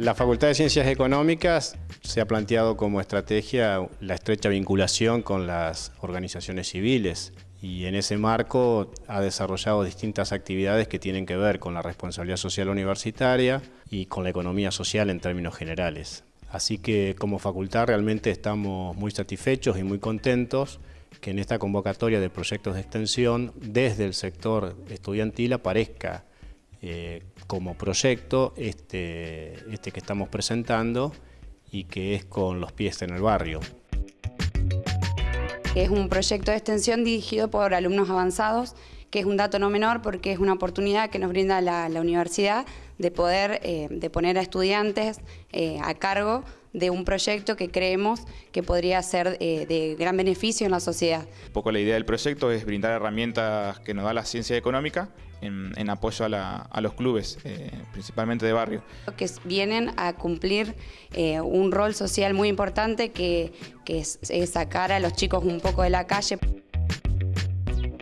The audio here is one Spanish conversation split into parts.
La Facultad de Ciencias Económicas se ha planteado como estrategia la estrecha vinculación con las organizaciones civiles y en ese marco ha desarrollado distintas actividades que tienen que ver con la responsabilidad social universitaria y con la economía social en términos generales. Así que como facultad realmente estamos muy satisfechos y muy contentos que en esta convocatoria de proyectos de extensión desde el sector estudiantil aparezca eh, como proyecto este, este que estamos presentando y que es con los pies en el barrio. Es un proyecto de extensión dirigido por alumnos avanzados, que es un dato no menor porque es una oportunidad que nos brinda la, universidad de poder eh, de poner a estudiantes eh, a cargo de un proyecto que creemos que podría ser eh, de gran beneficio en la sociedad. Un poco la idea del proyecto es brindar herramientas que nos da la ciencia económica en, apoyo a, los clubes, principalmente de barrio. Que vienen a cumplir un rol social muy importante que, es, sacar a los chicos un poco de la calle.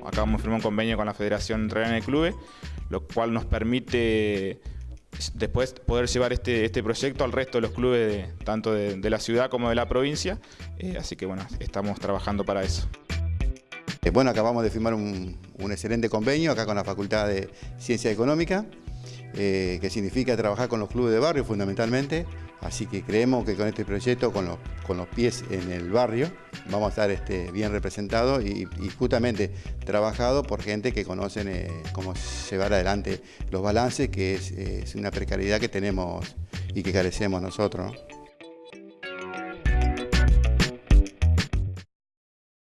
Acabamos de firmar un convenio con la Federación Entrerriana de Clubes, lo cual nos permite después poder llevar este, este proyecto al resto de los clubes, tanto de, la ciudad como de la provincia. Eh, así que bueno, estamos trabajando para eso. Eh, bueno, acabamos de firmar un, un, excelente convenio acá con la Facultad de Ciencia Económica, eh, que significa trabajar con los clubes de barrio fundamentalmente. Así que creemos que con este proyecto, con los, con los pies en el barrio, vamos a estar este, bien representados y, justamente trabajado por gente que conocen eh, cómo llevar adelante los balances, que es, una precariedad que tenemos y que carecemos nosotros.